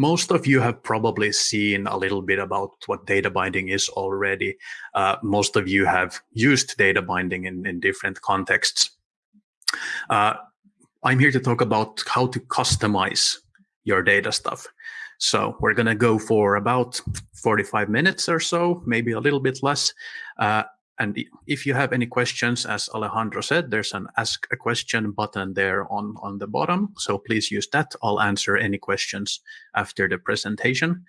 most of you have probably seen a little bit about what data binding is already. Uh, most of you have used data binding in, in different contexts. Uh, I'm here to talk about how to customize your data stuff. So we're going to go for about 45 minutes or so, maybe a little bit less. Uh, and if you have any questions, as Alejandro said, there's an ask a question button there on, on the bottom. So please use that. I'll answer any questions after the presentation.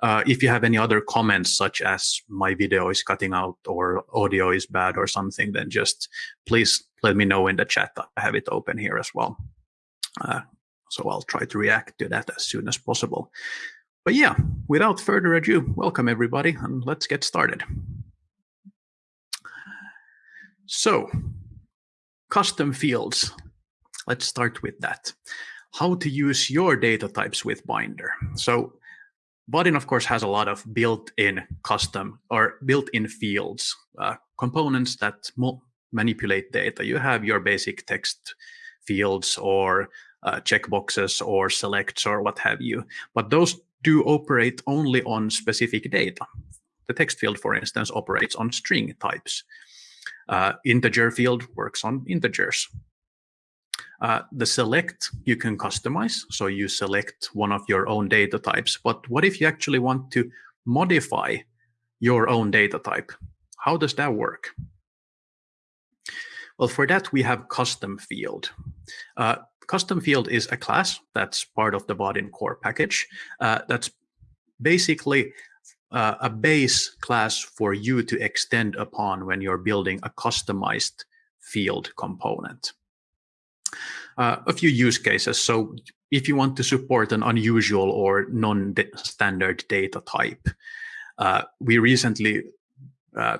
Uh, if you have any other comments, such as my video is cutting out or audio is bad or something, then just please let me know in the chat. I have it open here as well. Uh, so I'll try to react to that as soon as possible. But yeah, without further ado, welcome everybody and let's get started. So, custom fields. Let's start with that. How to use your data types with Binder. So, Vaadin, of course, has a lot of built-in custom or built-in fields, uh, components that manipulate data. You have your basic text fields or uh, checkboxes or selects or what have you. But those do operate only on specific data. The text field, for instance, operates on string types. Uh, integer field works on integers. Uh, the select you can customize, so you select one of your own data types. But what if you actually want to modify your own data type? How does that work? Well, for that, we have custom field. Uh, custom field is a class that's part of the Vaadin core package. Uh, that's basically uh, a base class for you to extend upon when you're building a customized field component. Uh, a few use cases. So if you want to support an unusual or non-standard data type, uh, we recently uh,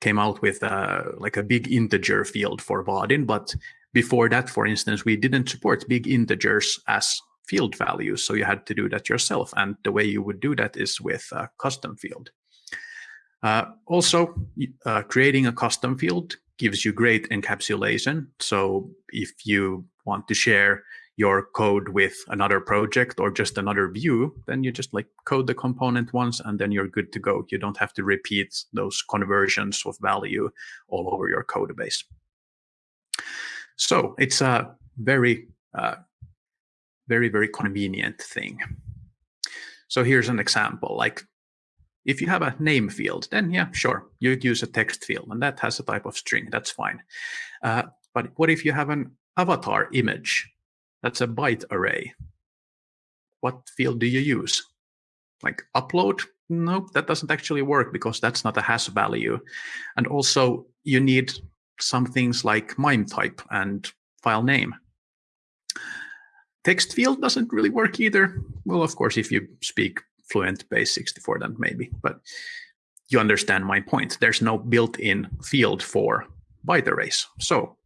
came out with uh, like a big integer field for Vaadin, but before that, for instance, we didn't support big integers as field values. So you had to do that yourself. And the way you would do that is with a custom field. Uh, also, uh, creating a custom field gives you great encapsulation. So if you want to share your code with another project or just another view, then you just like code the component once and then you're good to go. You don't have to repeat those conversions of value all over your code base. So it's a very uh, very, very convenient thing. So here's an example, like if you have a name field, then yeah, sure, you use a text field and that has a type of string, that's fine. Uh, but what if you have an avatar image? That's a byte array. What field do you use? Like upload? Nope, that doesn't actually work because that's not a has value. And also you need some things like MIME type and file name. Text field doesn't really work either. Well, of course, if you speak fluent base 64, then maybe, but you understand my point. There's no built-in field for byte arrays. So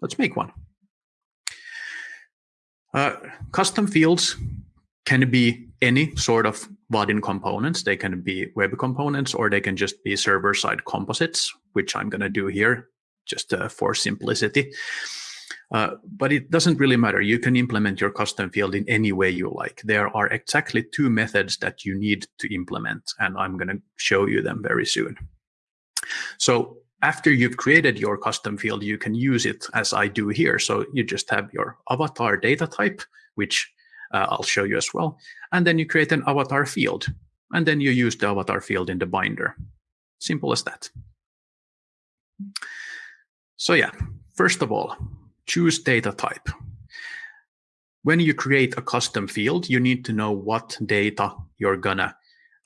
let's make one. Uh, custom fields can be any sort of Vaadin components. They can be web components or they can just be server-side composites, which I'm going to do here just uh, for simplicity. Uh, but it doesn't really matter. You can implement your custom field in any way you like. There are exactly two methods that you need to implement, and I'm going to show you them very soon. So after you've created your custom field, you can use it as I do here. So you just have your avatar data type, which uh, I'll show you as well. And then you create an avatar field. And then you use the avatar field in the binder. Simple as that. So yeah, first of all, choose data type. When you create a custom field, you need to know what data you're gonna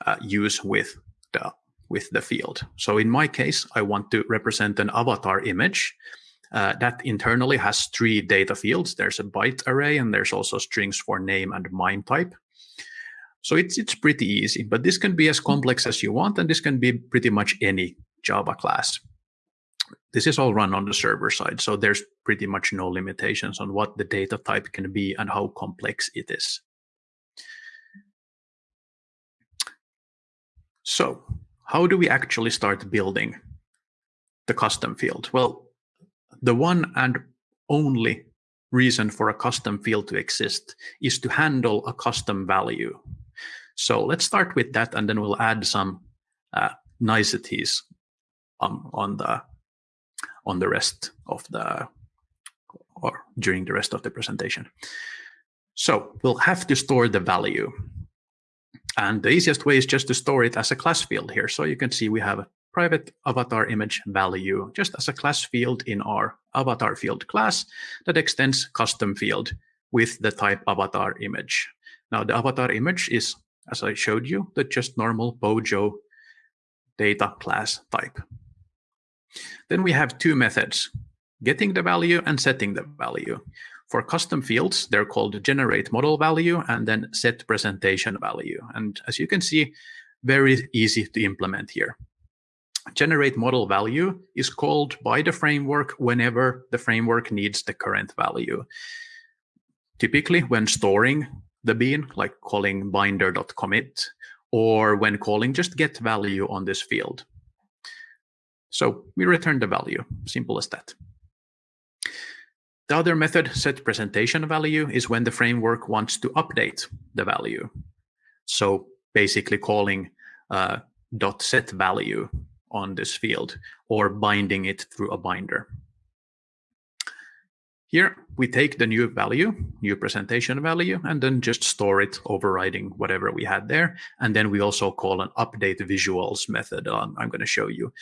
uh, use with the with the field. So in my case, I want to represent an avatar image uh, that internally has three data fields. There's a byte array and there's also strings for name and MIME type. So it's, it's pretty easy, but this can be as complex as you want, and this can be pretty much any Java class. This is all run on the server side, so there's pretty much no limitations on what the data type can be and how complex it is. So how do we actually start building the custom field? Well, the one and only reason for a custom field to exist is to handle a custom value. So let's start with that, and then we'll add some uh, niceties um, on the on the rest of the or during the rest of the presentation. So we'll have to store the value. And the easiest way is just to store it as a class field here. So you can see we have a private avatar image value just as a class field in our avatar field class that extends custom field with the type avatar image. Now the avatar image is, as I showed you, the just normal Pojo data class type. Then we have two methods, getting the value and setting the value. For custom fields, they're called generate model value and then set presentation value. And as you can see, very easy to implement here. Generate model value is called by the framework whenever the framework needs the current value. Typically, when storing the bean, like calling binder.commit, or when calling just get value on this field. So we return the value, simple as that. The other method, set presentation value, is when the framework wants to update the value. So basically calling uh, set value on this field or binding it through a binder. Here we take the new value, new presentation value, and then just store it overriding whatever we had there. And then we also call an update visuals method I'm going to show you.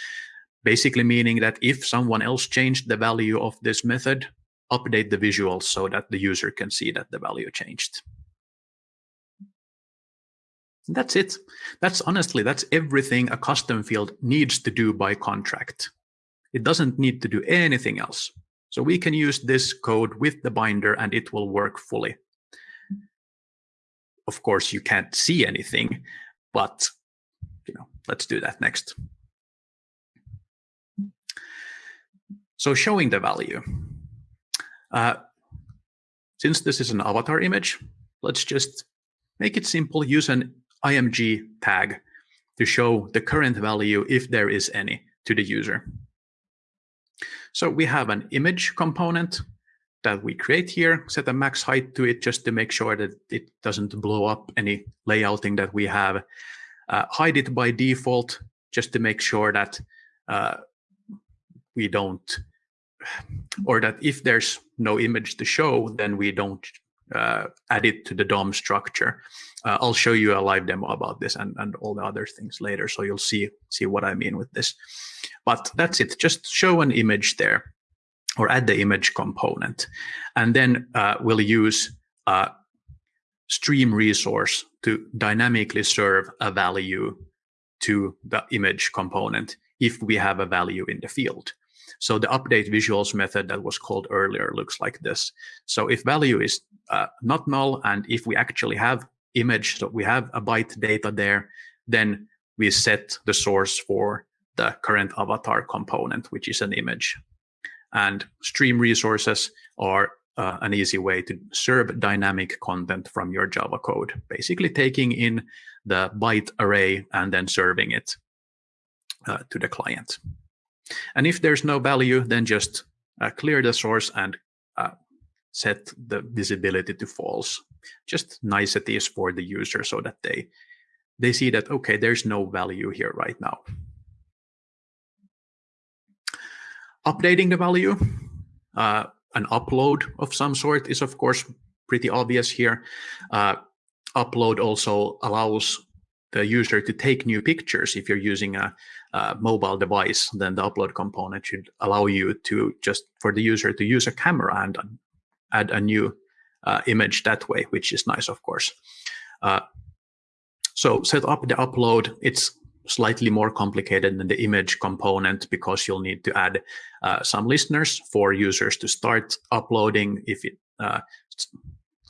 Basically meaning that if someone else changed the value of this method, update the visuals so that the user can see that the value changed. That's it. That's honestly, that's everything a custom field needs to do by contract. It doesn't need to do anything else. So we can use this code with the binder and it will work fully. Of course, you can't see anything, but you know, let's do that next. So showing the value. Uh, since this is an avatar image, let's just make it simple. Use an img tag to show the current value, if there is any, to the user. So we have an image component that we create here, set a max height to it just to make sure that it doesn't blow up any layouting that we have. Uh, hide it by default just to make sure that uh, we don't or that if there's no image to show, then we don't uh, add it to the DOM structure. Uh, I'll show you a live demo about this and, and all the other things later, so you'll see see what I mean with this. But that's it. Just show an image there, or add the image component, and then uh, we'll use a stream resource to dynamically serve a value to the image component if we have a value in the field. So the update visuals method that was called earlier looks like this. So if value is uh, not null, and if we actually have image, so we have a byte data there, then we set the source for the current avatar component, which is an image. And stream resources are uh, an easy way to serve dynamic content from your Java code, basically taking in the byte array and then serving it uh, to the client. And if there's no value, then just uh, clear the source and uh, set the visibility to false. Just niceties for the user so that they they see that, okay, there's no value here right now. Updating the value, uh, an upload of some sort is, of course, pretty obvious here. Uh, upload also allows the user to take new pictures. If you're using a, a, mobile device, then the upload component should allow you to just for the user to use a camera and add a new uh, image that way, which is nice, of course. Uh, so set up the upload. It's slightly more complicated than the image component because you'll need to add uh, some listeners for users to start uploading if it uh,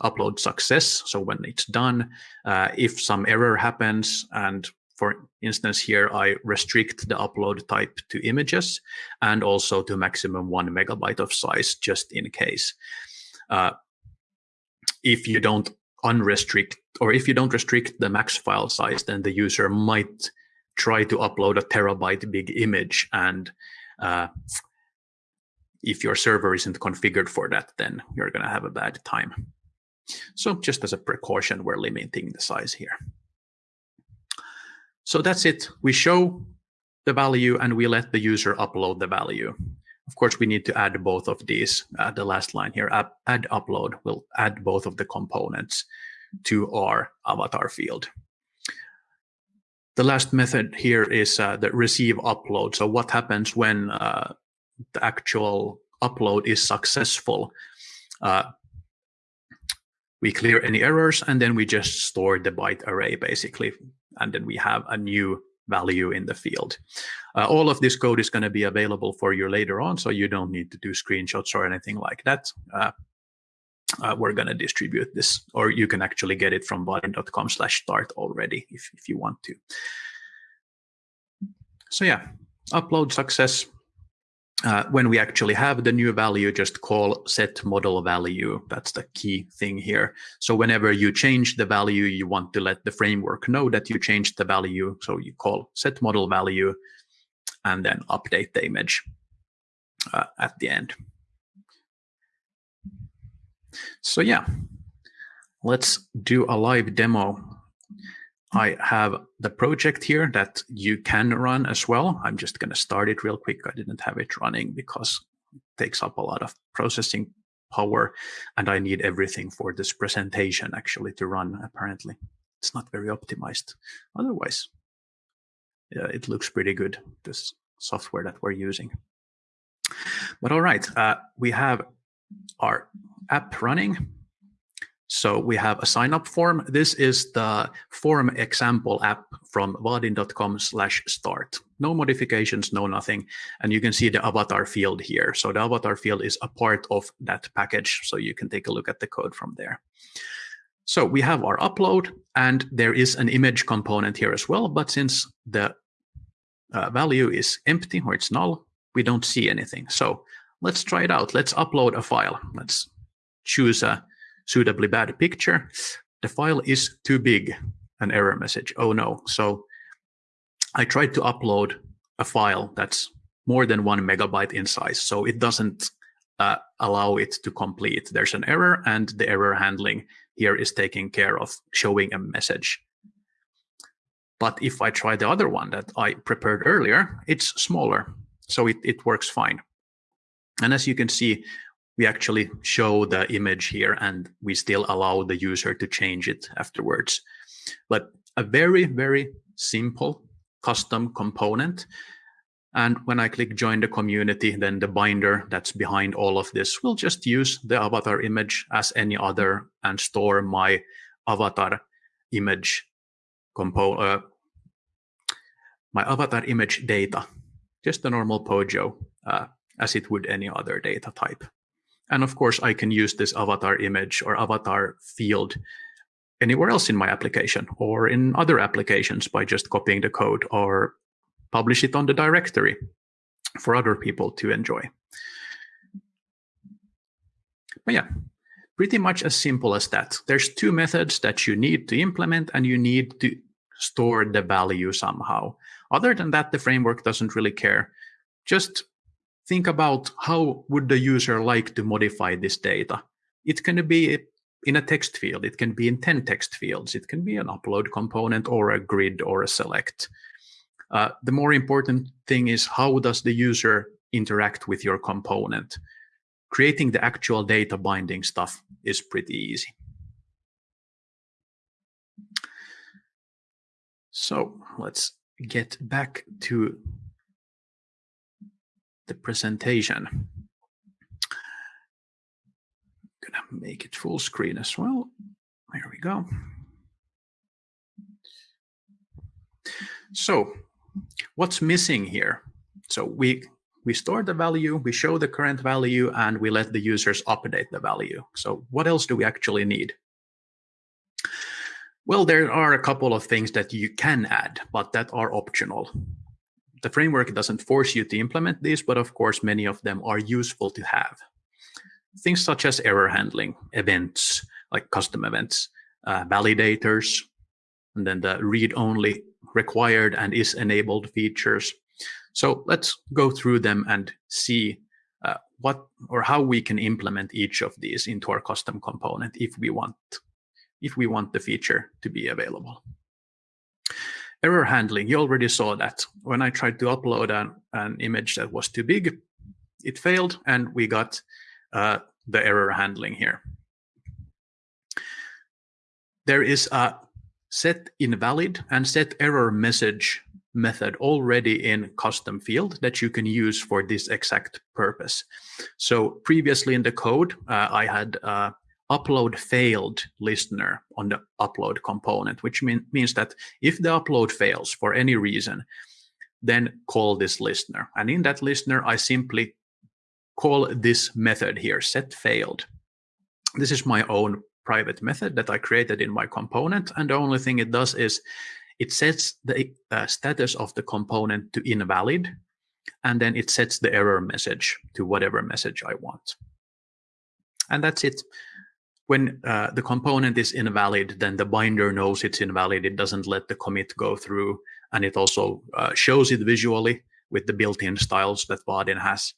upload success. So when it's done, uh, if some error happens, and for instance, here I restrict the upload type to images and also to maximum one megabyte of size, just in case. Uh, if you don't unrestrict, or if you don't restrict the max file size, then the user might try to upload a terabyte big image and uh, if your server isn't configured for that, then you're going to have a bad time. So just as a precaution, we're limiting the size here. So that's it. We show the value and we let the user upload the value. Of course, we need to add both of these. Uh, the last line here, add, add upload will add both of the components to our avatar field. The last method here is uh, the receive upload. So what happens when uh, the actual upload is successful? We clear any errors and then we just store the byte array basically. And then we have a new value in the field. Uh, all of this code is going to be available for you later on, so you don't need to do screenshots or anything like that. Uh, uh, we're going to distribute this, or you can actually get it from vaadin.com slash start already if, if you want to. So yeah, upload success. Uh, when we actually have the new value, just call set model value. That's the key thing here. So whenever you change the value, you want to let the framework know that you changed the value. So you call set model value and then update the image uh, at the end. So yeah, let's do a live demo. I have the project here that you can run as well. I'm just going to start it real quick. I didn't have it running because it takes up a lot of processing power and I need everything for this presentation actually to run apparently. It's not very optimized. Otherwise, yeah, it looks pretty good, this software that we're using. But all right, uh, we have our app running. So we have a sign up form. This is the form example app from vaadin.com slash start. No modifications, no nothing. And you can see the avatar field here. So the avatar field is a part of that package. So you can take a look at the code from there. So we have our upload and there is an image component here as well. But since the uh, value is empty or it's null, we don't see anything. So let's try it out. Let's upload a file. Let's choose a suitably bad picture. The file is too big, an error message. Oh no. So I tried to upload a file that's more than one megabyte in size. So it doesn't uh, allow it to complete. There's an error and the error handling here is taking care of showing a message. But if I try the other one that I prepared earlier, it's smaller. So it, it works fine. And as you can see, we actually show the image here and we still allow the user to change it afterwards. But a very, very simple custom component. And when I click join the community, then the binder that's behind all of this will just use the avatar image as any other and store my avatar image uh, my avatar image data, just the normal Pojo uh, as it would any other data type. And of course, I can use this avatar image or avatar field anywhere else in my application or in other applications by just copying the code or publish it on the directory for other people to enjoy. But yeah, pretty much as simple as that. There's two methods that you need to implement and you need to store the value somehow. Other than that, the framework doesn't really care. Just think about how would the user like to modify this data. It can be in a text field. It can be in 10 text fields. It can be an upload component or a grid or a select. Uh, the more important thing is how does the user interact with your component? Creating the actual data binding stuff is pretty easy. So let's get back to the presentation. I'm gonna make it full screen as well. There we go. So what's missing here? So we we store the value, we show the current value, and we let the users update the value. So what else do we actually need? Well, there are a couple of things that you can add, but that are optional. The framework doesn't force you to implement these, but of course, many of them are useful to have. Things such as error handling, events, like custom events, uh, validators, and then the read-only required and is enabled features. So let's go through them and see uh, what or how we can implement each of these into our custom component if we want if we want the feature to be available. Error handling, you already saw that. When I tried to upload an, an image that was too big, it failed and we got uh, the error handling here. There is a set invalid and set error message method already in custom field that you can use for this exact purpose. So previously in the code, uh, I had uh, upload failed listener on the upload component, which mean, means that if the upload fails for any reason, then call this listener. And in that listener, I simply call this method here, set failed. This is my own private method that I created in my component. And the only thing it does is it sets the uh, status of the component to invalid, and then it sets the error message to whatever message I want. And that's it. When uh, the component is invalid, then the binder knows it's invalid. It doesn't let the commit go through, and it also uh, shows it visually with the built-in styles that Vaadin has.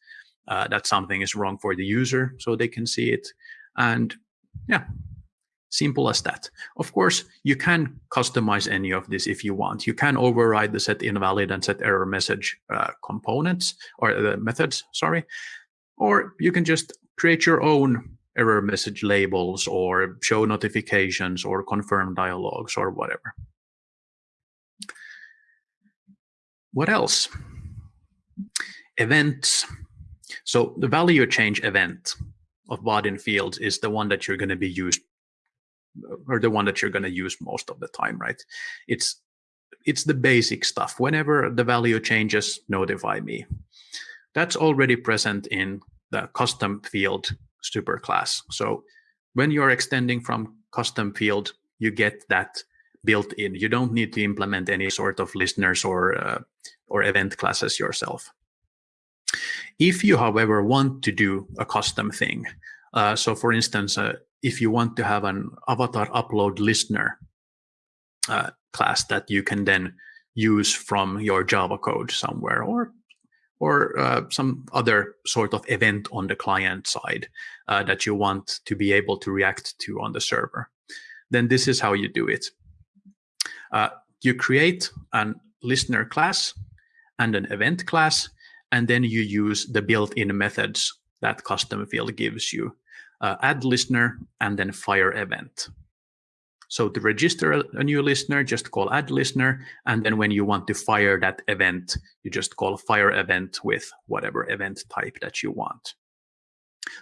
Uh, that something is wrong for the user, so they can see it. And yeah, Simple as that. Of course, you can customize any of this if you want. You can override the set invalid and set error message uh, components or the methods, sorry. Or you can just create your own error message labels or show notifications or confirm dialogues or whatever. What else? Events. So the value change event of Vaadin fields is the one that you're going to be used or the one that you're going to use most of the time, right? It's it's the basic stuff. Whenever the value changes, notify me. That's already present in the custom field superclass. So when you're extending from custom field, you get that built in. You don't need to implement any sort of listeners or uh, or event classes yourself. If you, however, want to do a custom thing, uh, so for instance, uh, if you want to have an avatar upload listener uh, class that you can then use from your Java code somewhere or or uh, some other sort of event on the client side uh, that you want to be able to react to on the server, then this is how you do it. Uh, you create an listener class and an event class, and then you use the built-in methods that custom field gives you uh, add listener, and then fire event. So to register a new listener, just call add listener. And then when you want to fire that event, you just call fire event with whatever event type that you want.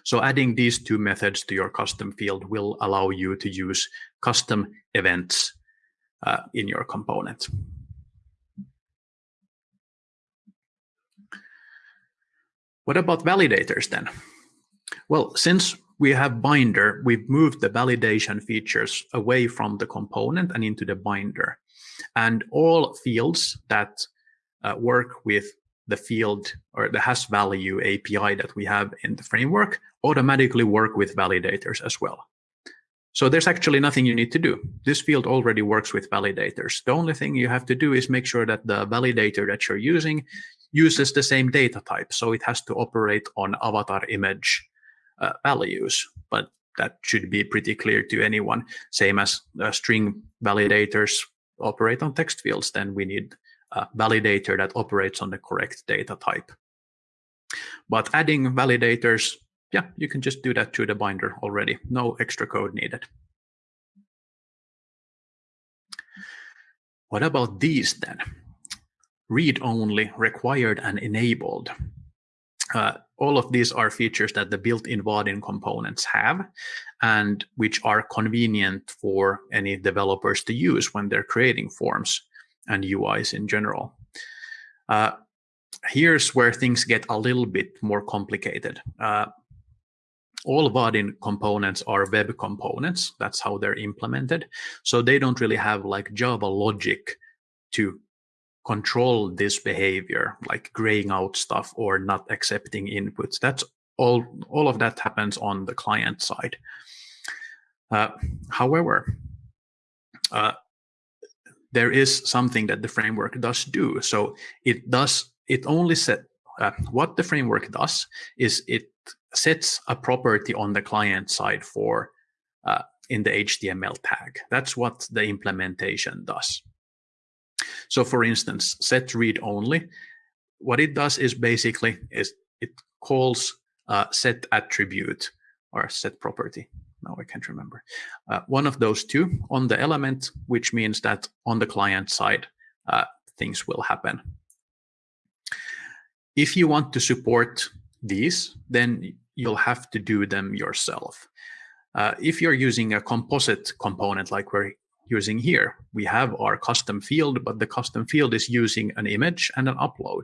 So adding these two methods to your custom field will allow you to use custom events uh, in your component. What about validators then? Well, since we have binder, we've moved the validation features away from the component and into the binder. And all fields that uh, work with the field or the has value API that we have in the framework automatically work with validators as well. So there's actually nothing you need to do. This field already works with validators. The only thing you have to do is make sure that the validator that you're using uses the same data type. So it has to operate on avatar image uh, values, but that should be pretty clear to anyone. Same as uh, string validators operate on text fields, then we need a validator that operates on the correct data type. But adding validators, yeah, you can just do that to the binder already. No extra code needed. What about these then? Read-only, required and enabled. Uh, all of these are features that the built-in Vaadin components have and which are convenient for any developers to use when they're creating forms and UIs in general. Uh, here's where things get a little bit more complicated. Uh, all Vaadin components are web components. That's how they're implemented. So they don't really have like Java logic to control this behavior, like graying out stuff or not accepting inputs. That's all, all of that happens on the client side. Uh, however, uh, there is something that the framework does do. So it does, it only set, uh, what the framework does is it sets a property on the client side for uh, in the HTML tag. That's what the implementation does. So for instance, set read only, what it does is basically is it calls uh, set attribute or set property. Now I can't remember. Uh, one of those two on the element, which means that on the client side, uh, things will happen. If you want to support these, then you'll have to do them yourself. Uh, if you're using a composite component like we're using here, we have our custom field, but the custom field is using an image and an upload.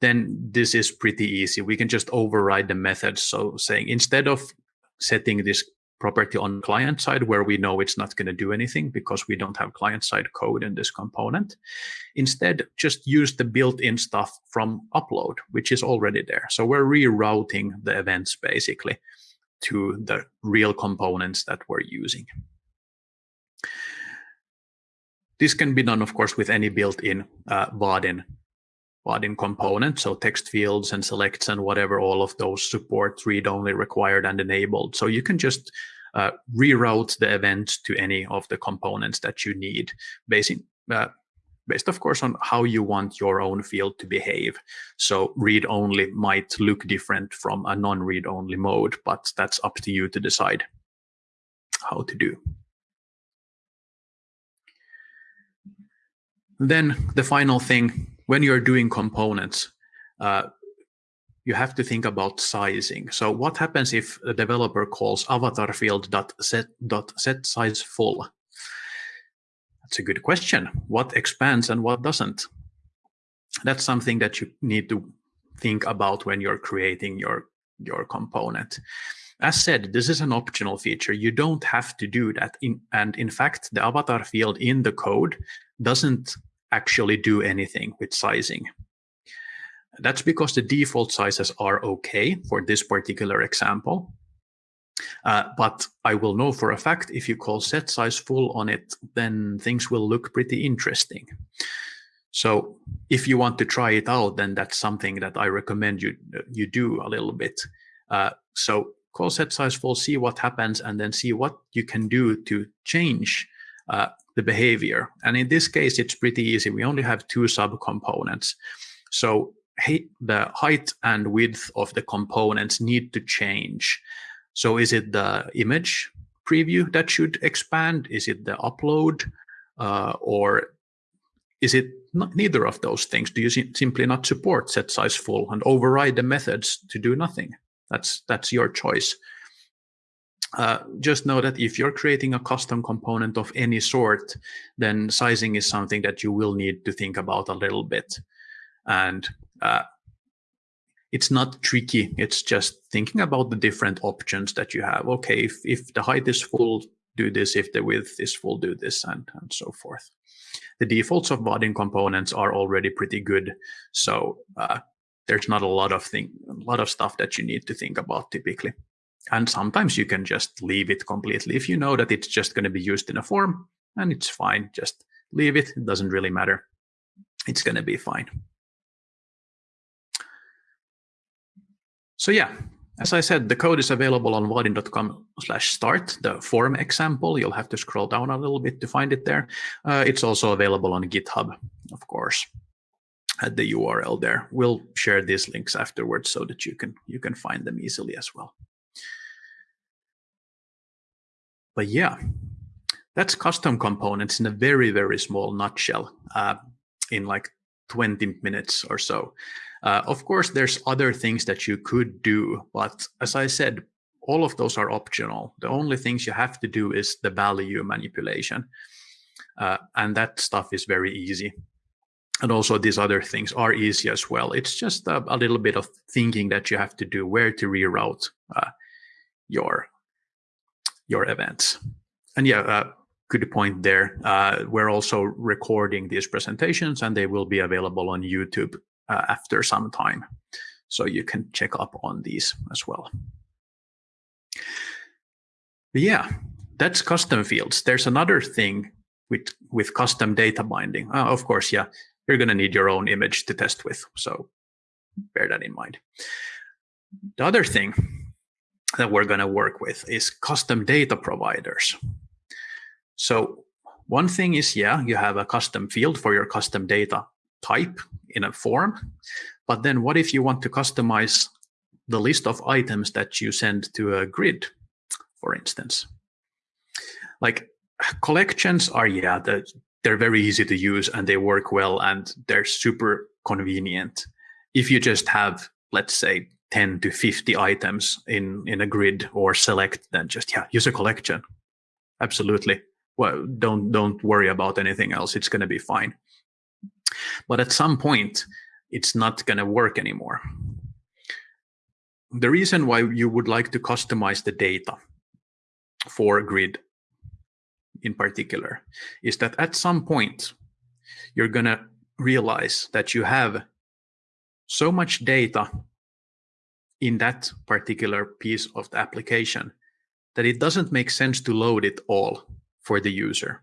Then this is pretty easy. We can just override the methods. So saying instead of setting this property on client side where we know it's not going to do anything because we don't have client side code in this component. Instead, just use the built-in stuff from upload, which is already there. So we're rerouting the events basically to the real components that we're using. This can be done, of course, with any built-in uh, Vaadin Vaadin component, so text fields and selects and whatever, all of those support read-only required and enabled. So you can just uh, reroute the event to any of the components that you need, based, uh, based of course on how you want your own field to behave. So read-only might look different from a non-read-only mode, but that's up to you to decide how to do. Then the final thing, when you're doing components, uh, you have to think about sizing. So what happens if a developer calls avatar field dot set size full? That's a good question. What expands and what doesn't? That's something that you need to think about when you're creating your your component. As said, this is an optional feature. You don't have to do that. In, and in fact, the avatar field in the code doesn't actually do anything with sizing. That's because the default sizes are okay for this particular example. Uh, but I will know for a fact if you call set size full on it, then things will look pretty interesting. So if you want to try it out, then that's something that I recommend you you do a little bit. Uh, so call set size full, see what happens, and then see what you can do to change uh, the behavior. And in this case, it's pretty easy. We only have two subcomponents. So the height and width of the components need to change. So is it the image preview that should expand? Is it the upload? Uh, or is it not, neither of those things? Do you simply not support set size full and override the methods to do nothing? That's that's your choice. Uh, just know that if you're creating a custom component of any sort, then sizing is something that you will need to think about a little bit. And uh, it's not tricky. It's just thinking about the different options that you have. Okay, if, if the height is full, do this. If the width is full, do this, and, and so forth. The defaults of Vaadin components are already pretty good. So uh, there's not a lot of thing, a lot of stuff that you need to think about typically. And sometimes you can just leave it completely. If you know that it's just going to be used in a form, and it's fine, just leave it. It doesn't really matter. It's going to be fine. So yeah, as I said, the code is available on vaadin.com slash start, the form example. You'll have to scroll down a little bit to find it there. Uh, it's also available on GitHub, of course, at the URL there. We'll share these links afterwards so that you can you can find them easily as well. But yeah, that's custom components in a very, very small nutshell uh, in like 20 minutes or so. Uh, of course, there's other things that you could do, but as I said, all of those are optional. The only things you have to do is the value manipulation. Uh, and that stuff is very easy. And also these other things are easy as well. It's just a, a little bit of thinking that you have to do where to reroute uh, your, your events. And yeah, uh, good point there. Uh, we're also recording these presentations and they will be available on YouTube uh, after some time. So you can check up on these as well. But yeah, that's custom fields. There's another thing with, with custom data binding. Uh, of course, yeah, you're going to need your own image to test with. So bear that in mind. The other thing that we're going to work with is custom data providers. So one thing is, yeah, you have a custom field for your custom data type in a form. But then what if you want to customize the list of items that you send to a grid, for instance? Like collections are, yeah, the, they're very easy to use and they work well and they're super convenient. If you just have, let's say, 10 to 50 items in, in a grid or select, then just, yeah, use a collection. Absolutely. Well, don't, don't worry about anything else. It's going to be fine. But at some point, it's not going to work anymore. The reason why you would like to customize the data for grid in particular is that at some point you're going to realize that you have so much data in that particular piece of the application that it doesn't make sense to load it all for the user.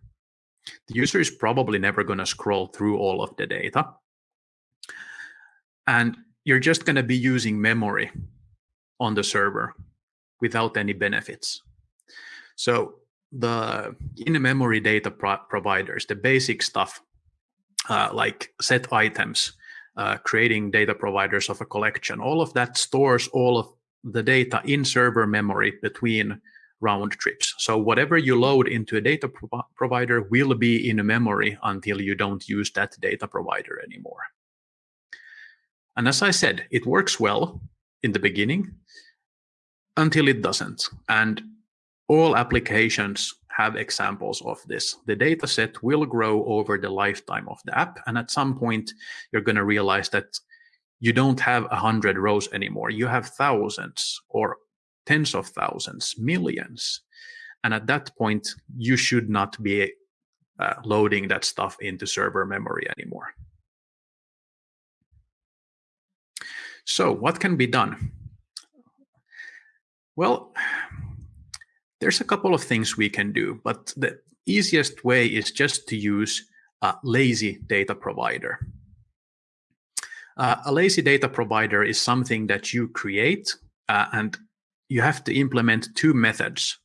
The user is probably never going to scroll through all of the data. And you're just going to be using memory on the server without any benefits. So the in-memory data pro providers, the basic stuff uh, like set items, uh, creating data providers of a collection, all of that stores all of the data in server memory between round trips. So whatever you load into a data pro provider will be in memory until you don't use that data provider anymore. And as I said, it works well in the beginning until it doesn't. And all applications have examples of this. The data set will grow over the lifetime of the app. And at some point, you're going to realize that you don't have a hundred rows anymore. You have thousands or tens of thousands, millions. And at that point, you should not be uh, loading that stuff into server memory anymore. So what can be done? Well, there's a couple of things we can do, but the easiest way is just to use a lazy data provider. Uh, a lazy data provider is something that you create uh, and you have to implement two methods.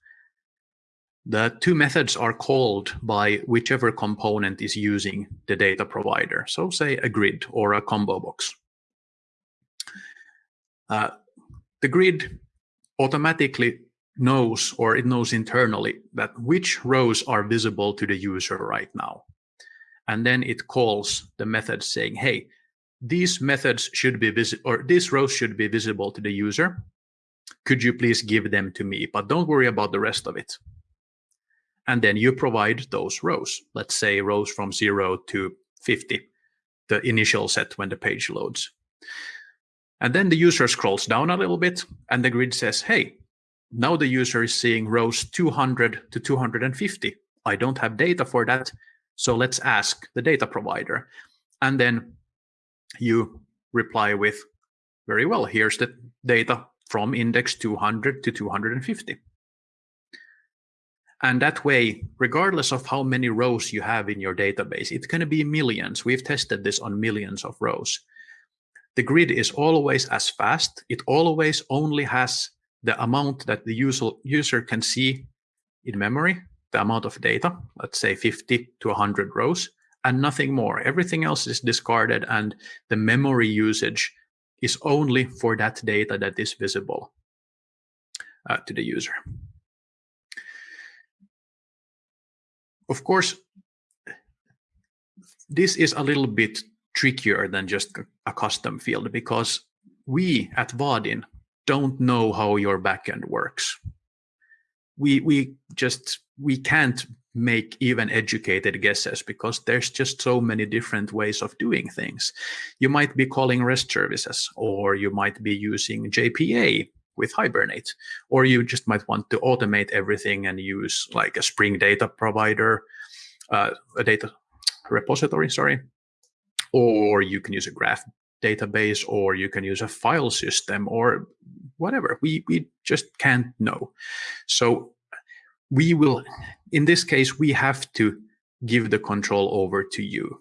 The two methods are called by whichever component is using the data provider. So say a grid or a combo box. Uh, the grid automatically knows or it knows internally that which rows are visible to the user right now. And then it calls the method saying, hey, these methods should be visible or these rows should be visible to the user. Could you please give them to me? But don't worry about the rest of it. And then you provide those rows. Let's say rows from zero to 50, the initial set when the page loads. And then the user scrolls down a little bit and the grid says, hey, now the user is seeing rows 200 to 250. I don't have data for that. So let's ask the data provider. And then you reply with, very well, here's the data from index 200 to 250. And that way, regardless of how many rows you have in your database, it's going to be millions. We've tested this on millions of rows. The grid is always as fast. It always only has the amount that the user, user can see in memory, the amount of data, let's say 50 to 100 rows, and nothing more. Everything else is discarded and the memory usage is only for that data that is visible uh, to the user. Of course, this is a little bit trickier than just a custom field because we at Vaadin don't know how your backend works. We we just we can't make even educated guesses because there's just so many different ways of doing things. You might be calling REST services, or you might be using JPA with Hibernate, or you just might want to automate everything and use like a Spring data provider, uh, a data repository, sorry, or you can use a graph database, or you can use a file system, or whatever. We we just can't know. So we will, in this case, we have to give the control over to you.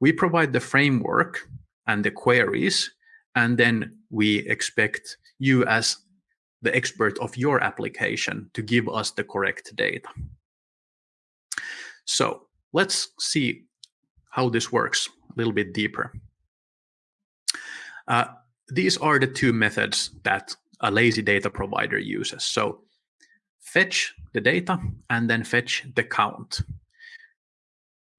We provide the framework and the queries, and then we expect you as the expert of your application to give us the correct data. So let's see how this works a little bit deeper. Uh, these are the two methods that a lazy data provider uses. So fetch the data and then fetch the count.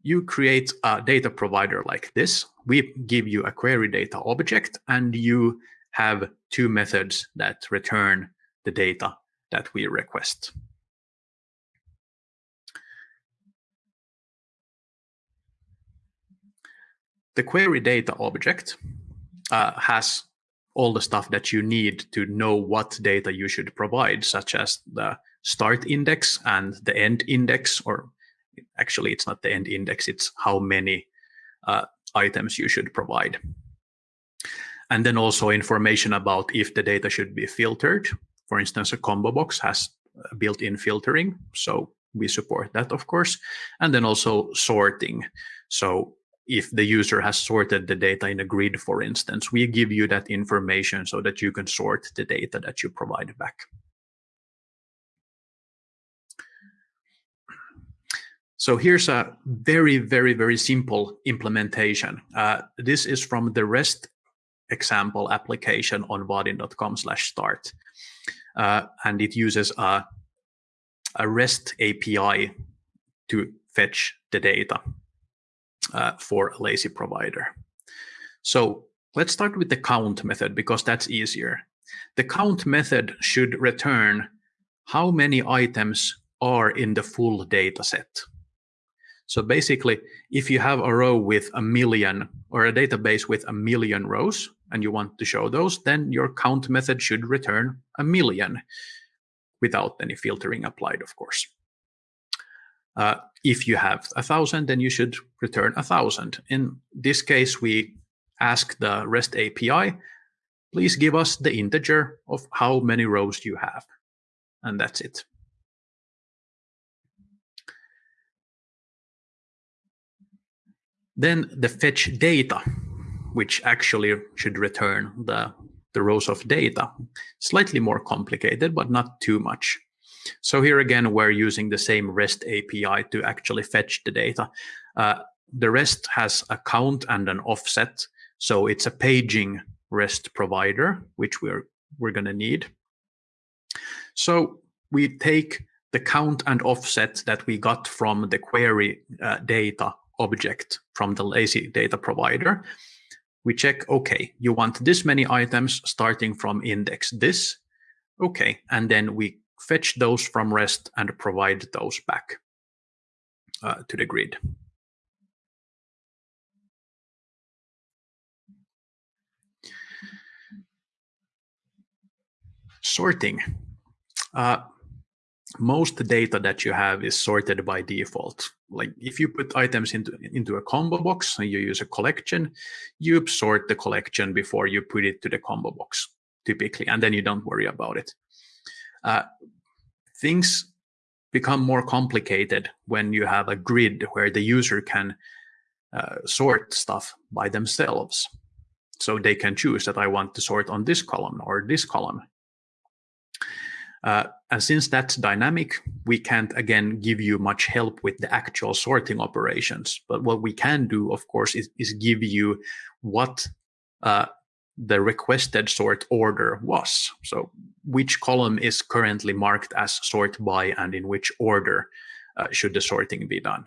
You create a data provider like this. We give you a query data object and you have two methods that return the data that we request. The query data object uh, has all the stuff that you need to know what data you should provide, such as the start index and the end index, or actually it's not the end index, it's how many uh, items you should provide. And then also information about if the data should be filtered. For instance, a combo box has built-in filtering, so we support that, of course. And then also sorting. So if the user has sorted the data in a grid, for instance, we give you that information so that you can sort the data that you provide back. So here's a very, very, very simple implementation. Uh, this is from the REST example application on vaadin.com slash start. Uh, and it uses a, a REST API to fetch the data uh, for a lazy provider. So let's start with the count method because that's easier. The count method should return how many items are in the full data set. So basically, if you have a row with a million or a database with a million rows and you want to show those, then your count method should return a million without any filtering applied, of course. Uh, if you have a thousand, then you should return a thousand. In this case, we ask the REST API, please give us the integer of how many rows you have. And that's it. Then the fetch data, which actually should return the, the rows of data. Slightly more complicated, but not too much. So here again, we're using the same REST API to actually fetch the data. Uh, the REST has a count and an offset. So it's a paging REST provider, which we're, we're going to need. So we take the count and offset that we got from the query uh, data object from the lazy data provider. We check, okay, you want this many items starting from index this. Okay, and then we fetch those from REST and provide those back uh, to the grid. Sorting. Uh, most data that you have is sorted by default. Like if you put items into, into a combo box and you use a collection, you sort the collection before you put it to the combo box, typically, and then you don't worry about it. Uh, things become more complicated when you have a grid where the user can uh, sort stuff by themselves. So they can choose that I want to sort on this column or this column. Uh, and since that's dynamic, we can't again give you much help with the actual sorting operations. But what we can do, of course, is, is give you what uh, the requested sort order was. So which column is currently marked as sort by and in which order uh, should the sorting be done.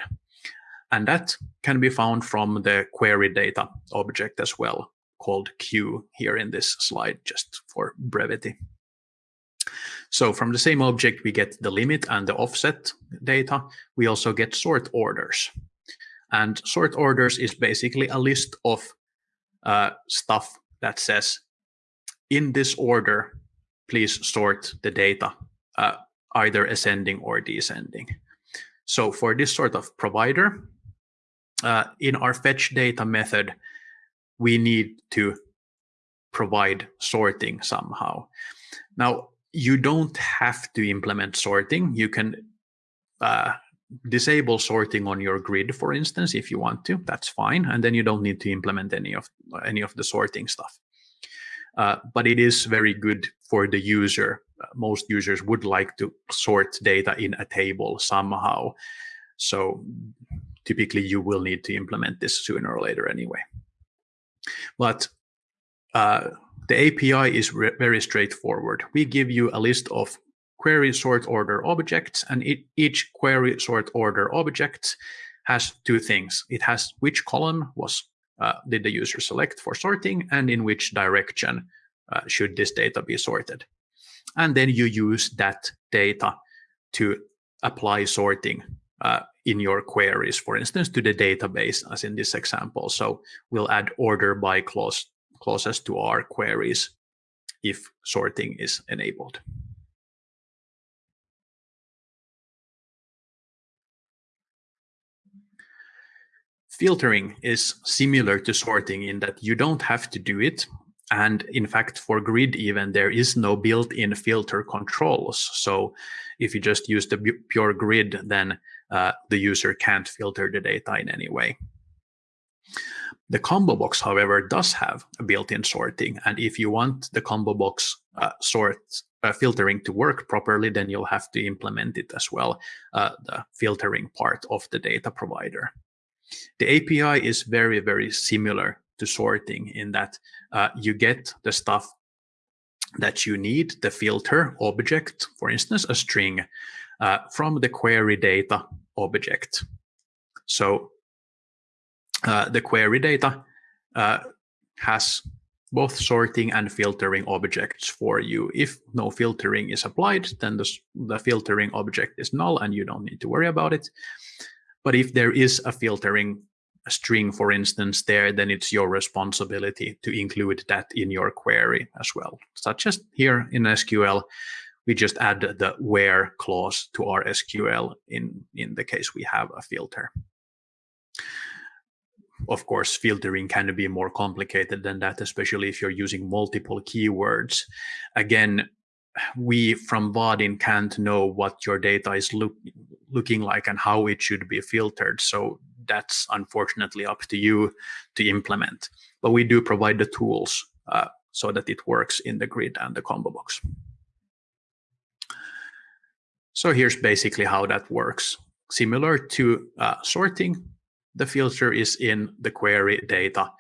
And that can be found from the query data object as well, called queue here in this slide, just for brevity. So from the same object, we get the limit and the offset data. We also get sort orders. And sort orders is basically a list of uh, stuff that says, in this order, please sort the data, uh, either ascending or descending. So for this sort of provider, uh, in our fetch data method, we need to provide sorting somehow. Now, you don't have to implement sorting. You can uh, disable sorting on your grid, for instance, if you want to, that's fine. And then you don't need to implement any of any of the sorting stuff. uh, but it is very good for the user. Uh, most users would like to sort data in a table somehow. So typically you will need to implement this sooner or later anyway. But uh, the API is very straightforward. We give you a list of query sort order objects, and it, each query sort order object has two things. It has which column was uh, did the user select for sorting, and in which direction uh, should this data be sorted. And then you use that data to apply sorting uh, in your queries, for instance, to the database, as in this example. So we'll add order by clause clauses to our queries if sorting is enabled. Filtering is similar to sorting in that you don't have to do it. And in fact, for grid even, there is no built-in filter controls. So if you just use the pure grid, then uh, the user can't filter the data in any way. The combo box, however, does have a built-in sorting. And if you want the combo box uh, sort uh, filtering to work properly, then you'll have to implement it as well, uh, the filtering part of the data provider. The API is very, very similar to sorting in that uh, you get the stuff that you need, the filter object, for instance, a string, uh, from the query data object. So uh, the query data uh, has both sorting and filtering objects for you. If no filtering is applied, then the, the filtering object is null and you don't need to worry about it. But if there is a filtering string, for instance, there, then it's your responsibility to include that in your query as well. Such as here in SQL, we just add the where clause to our SQL in, in the case we have a filter. Of course, filtering can be more complicated than that, especially if you're using multiple keywords. Again, we from Vaadin can't know what your data is look, looking like and how it should be filtered. So that's unfortunately up to you to implement. But we do provide the tools uh, so that it works in the grid and the combo box. So here's basically how that works. Similar to uh, sorting, the filter is in the query data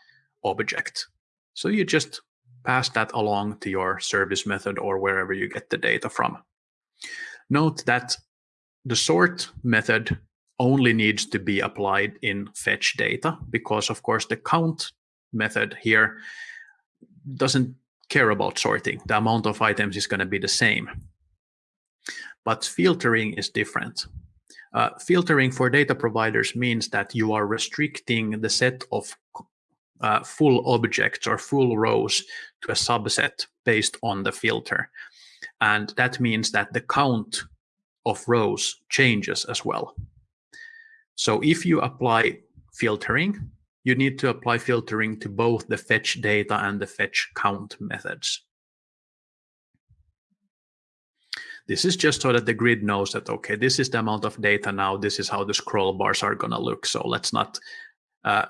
object. So you just pass that along to your service method or wherever you get the data from. Note that the sort method only needs to be applied in fetch data because of course the count method here doesn't care about sorting. The amount of items is going to be the same. But filtering is different. Uh, filtering for data providers means that you are restricting the set of uh, full objects or full rows to a subset based on the filter. And that means that the count of rows changes as well. So if you apply filtering, you need to apply filtering to both the fetch data and the fetch count methods. This is just so that the grid knows that, okay, this is the amount of data now, this is how the scroll bars are going to look. So let's not uh,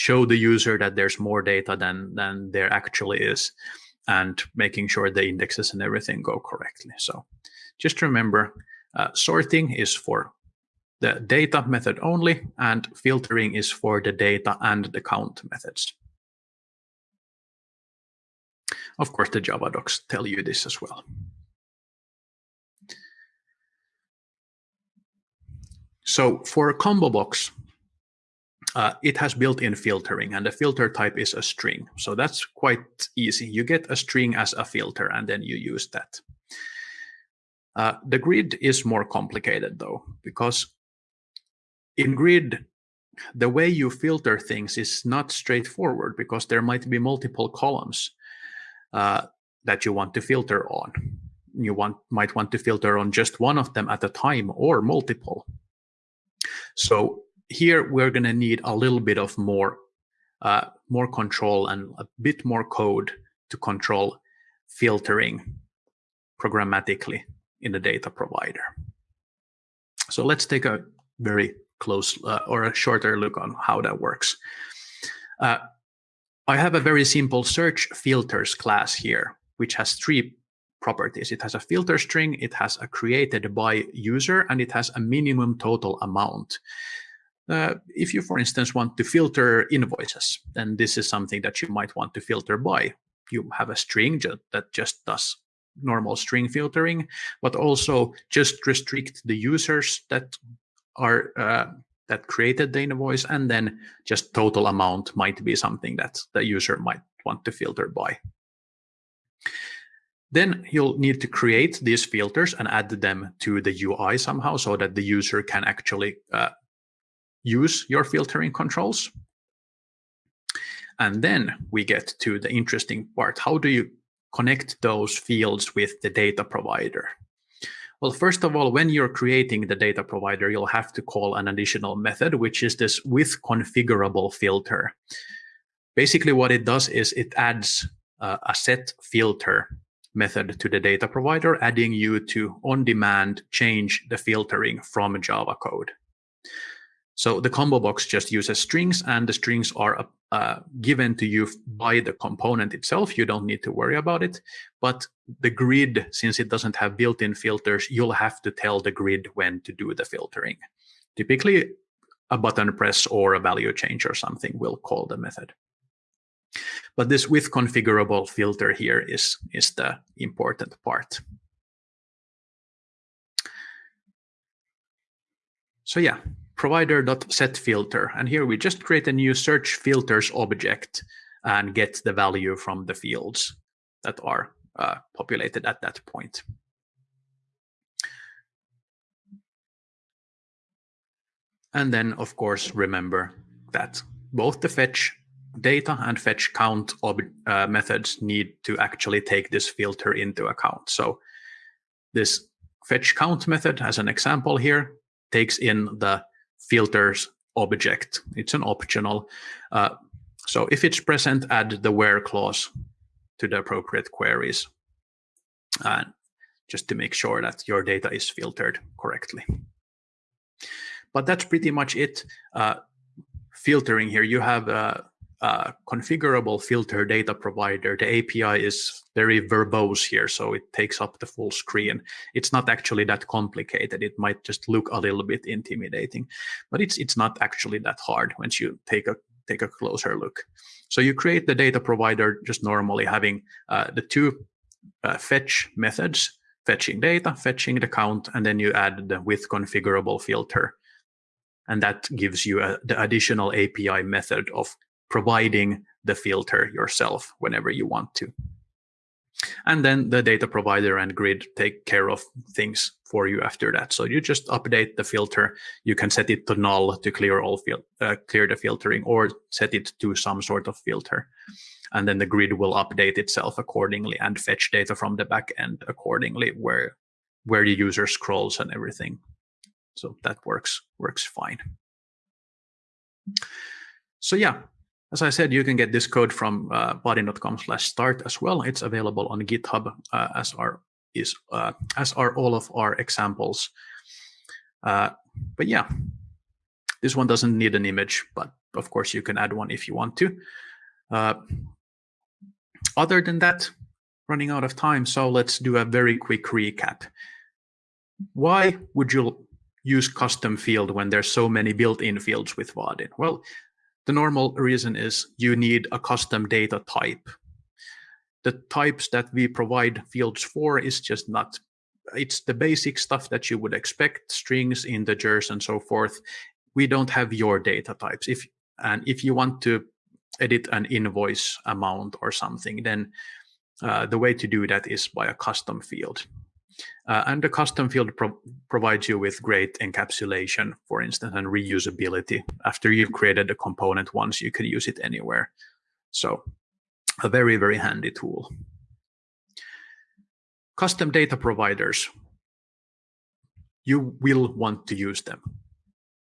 show the user that there's more data than, than there actually is and making sure the indexes and everything go correctly. So just remember, uh, sorting is for the data method only, and filtering is for the data and the count methods. Of course, the Java docs tell you this as well. So for a combo box, uh, it has built-in filtering, and the filter type is a string. So that's quite easy. You get a string as a filter, and then you use that. Uh, the grid is more complicated, though, because in grid, the way you filter things is not straightforward because there might be multiple columns uh, that you want to filter on. You want might want to filter on just one of them at a time or multiple. So here we're going to need a little bit of more uh, more control and a bit more code to control filtering programmatically in the data provider. So let's take a very close uh, or a shorter look on how that works. Uh, I have a very simple search filters class here, which has three properties. It has a filter string, it has a created by user, and it has a minimum total amount. Uh, if you, for instance, want to filter invoices, then this is something that you might want to filter by. You have a string that just does normal string filtering, but also just restrict the users that are uh, that created the invoice, and then just total amount might be something that the user might want to filter by. Then you'll need to create these filters and add them to the UI somehow so that the user can actually uh, use your filtering controls. And then we get to the interesting part. How do you connect those fields with the data provider? Well, first of all, when you're creating the data provider, you'll have to call an additional method, which is this with configurable filter. Basically, what it does is it adds uh, a set filter method to the data provider, adding you to on demand change the filtering from Java code. So the combo box just uses strings and the strings are uh, given to you by the component itself. You don't need to worry about it. But the grid, since it doesn't have built-in filters, you'll have to tell the grid when to do the filtering. Typically, a button press or a value change or something will call the method. But this with configurable filter here is, is the important part. So yeah, provider.setFilter. And here we just create a new search filters object and get the value from the fields that are uh, populated at that point. And then, of course, remember that both the fetch data and fetch count uh, methods need to actually take this filter into account. So this fetch count method, as an example here, takes in the filters object. It's an optional. Uh, so if it's present, add the where clause to the appropriate queries, and just to make sure that your data is filtered correctly. But that's pretty much it. Uh, filtering here, you have uh, uh, configurable filter data provider. The API is very verbose here, so it takes up the full screen. It's not actually that complicated. It might just look a little bit intimidating, but it's it's not actually that hard once you take a take a closer look. So you create the data provider just normally having uh, the two uh, fetch methods, fetching data, fetching the count, and then you add the with configurable filter. And that gives you a, the additional API method of providing the filter yourself whenever you want to. And then the data provider and grid take care of things for you after that. So you just update the filter. You can set it to null to clear all uh, clear the filtering, or set it to some sort of filter. And then the grid will update itself accordingly and fetch data from the backend accordingly, where where the user scrolls and everything. So that works works fine. So yeah, as I said, you can get this code from uh, vaadin.com slash start as well. It's available on GitHub uh, as are is uh, as are all of our examples. Uh, but yeah, this one doesn't need an image, but of course you can add one if you want to. Uh, other than that, running out of time, so let's do a very quick recap. Why would you use custom field when there's so many built-in fields with Vaadin? Well, the normal reason is you need a custom data type. The types that we provide fields for is just not, it's the basic stuff that you would expect, strings, integers, and so forth. We don't have your data types. If And if you want to edit an invoice amount or something, then uh, the way to do that is by a custom field. Uh, and the custom field pro provides you with great encapsulation, for instance, and reusability. After you've created the component once, you can use it anywhere. So a very, very handy tool. Custom data providers. You will want to use them.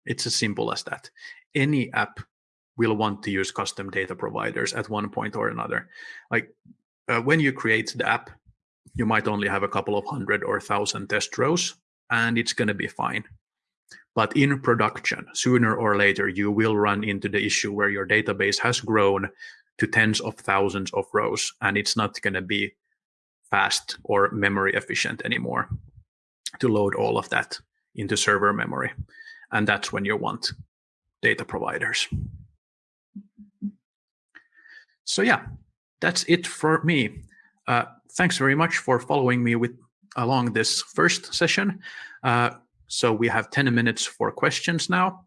It's as simple as that. Any app will want to use custom data providers at one point or another. Like uh, when you create the app, you might only have a couple of hundred or thousand test rows, and it's going to be fine. But in production, sooner or later, you will run into the issue where your database has grown to tens of thousands of rows, and it's not going to be fast or memory efficient anymore to load all of that into server memory. And that's when you want data providers. So yeah, that's it for me. Uh, thanks very much for following me with along this first session. Uh, so we have 10 minutes for questions now.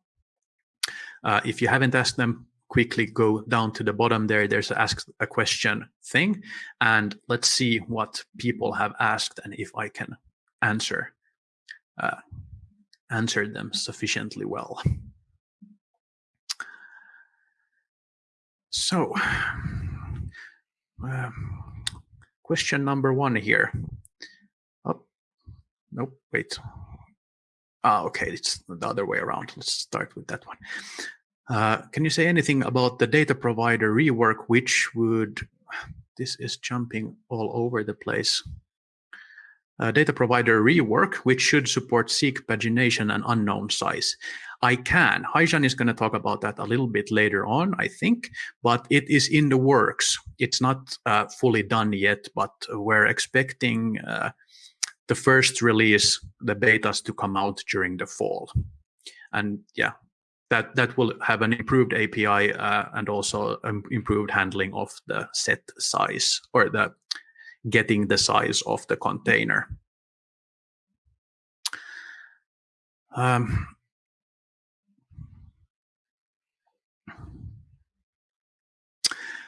Uh, if you haven't asked them, quickly go down to the bottom there. There's a ask a question thing. And let's see what people have asked and if I can answer uh, answer them sufficiently well. So, uh, question number one here. Oh, nope, wait. Ah, okay, it's the other way around. Let's start with that one. Uh, can you say anything about the data provider rework, which would, this is jumping all over the place. Uh, data provider rework, which should support seek pagination and unknown size. I can. Haijan is going to talk about that a little bit later on, I think, but it is in the works. It's not uh, fully done yet, but we're expecting uh, the first release, the betas to come out during the fall. And yeah, that that will have an improved API uh, and also um, improved handling of the set size or the getting the size of the container. Um,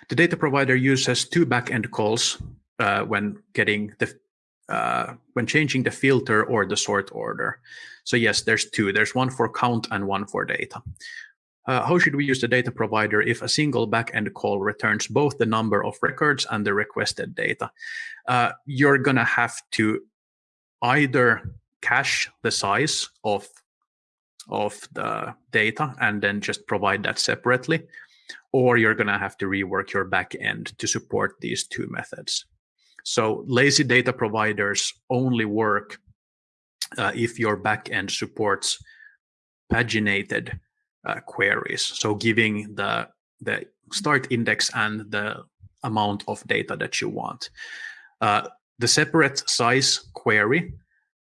the data provider uses two backend calls uh, when getting the uh, when changing the filter or the sort order. So yes, there's two. There's one for count and one for data. Uh, how should we use the data provider if a single backend call returns both the number of records and the requested data? Uh, you're going to have to either cache the size of of the data and then just provide that separately, or you're going to have to rework your backend to support these two methods. So lazy data providers only work uh, if your backend supports paginated uh, queries. So giving the, the start index and the amount of data that you want. Uh, the separate size query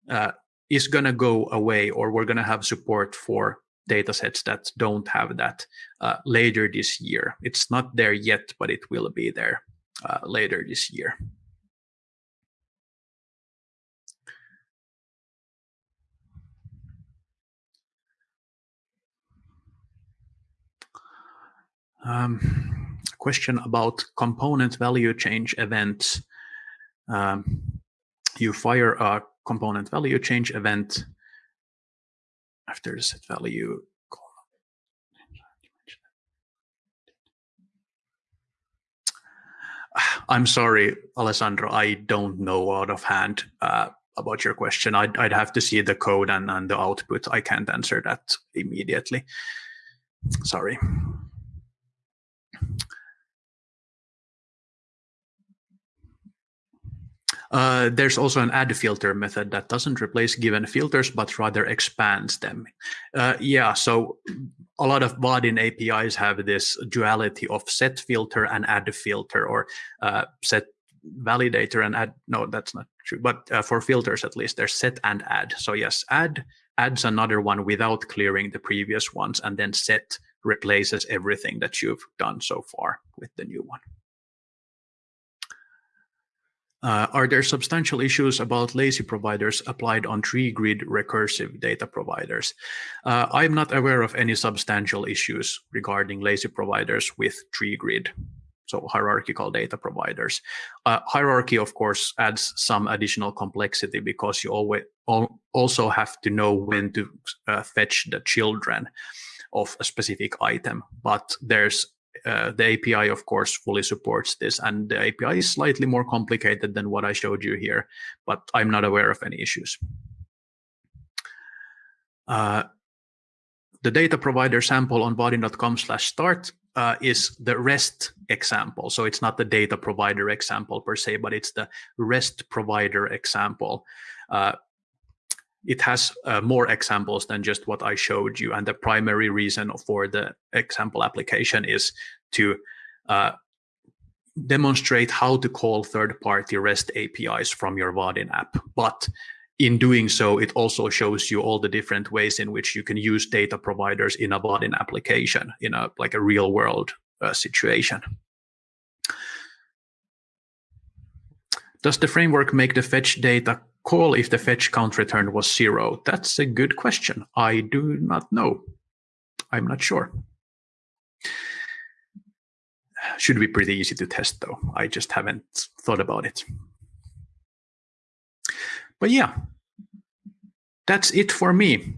uh, is going to go away or we're going to have support for data sets that don't have that uh, later this year. It's not there yet, but it will be there uh, later this year. Um, question about component value change events. Um, you fire a component value change event after set value. I'm sorry, Alessandro, I don't know out of hand uh, about your question. I'd, I'd have to see the code and, and the output. I can't answer that immediately. Sorry. Uh, there's also an add filter method that doesn't replace given filters, but rather expands them. Uh, yeah, so a lot of Vaadin APIs have this duality of set filter and add filter or uh, set validator and add. No, that's not true. But uh, for filters, at least, there's set and add. So yes, add adds another one without clearing the previous ones, and then set replaces everything that you've done so far with the new one. Uh, are there substantial issues about lazy providers applied on tree grid recursive data providers? Uh, I'm not aware of any substantial issues regarding lazy providers with tree grid, so hierarchical data providers. Uh, hierarchy, of course, adds some additional complexity because you always also have to know when to uh, fetch the children of a specific item, but there's uh, the API, of course, fully supports this, and the API is slightly more complicated than what I showed you here, but I'm not aware of any issues. Uh, the data provider sample on vaadin.com slash start uh, is the REST example. So it's not the data provider example per se, but it's the REST provider example. Uh, it has uh, more examples than just what I showed you. And the primary reason for the example application is to uh, demonstrate how to call third-party REST APIs from your Vaadin app. But in doing so, it also shows you all the different ways in which you can use data providers in a Vaadin application in a like a real world uh, situation. Does the framework make the fetch data call if the fetch count return was zero? That's a good question. I do not know. I'm not sure. Should be pretty easy to test though. I just haven't thought about it. But yeah, that's it for me.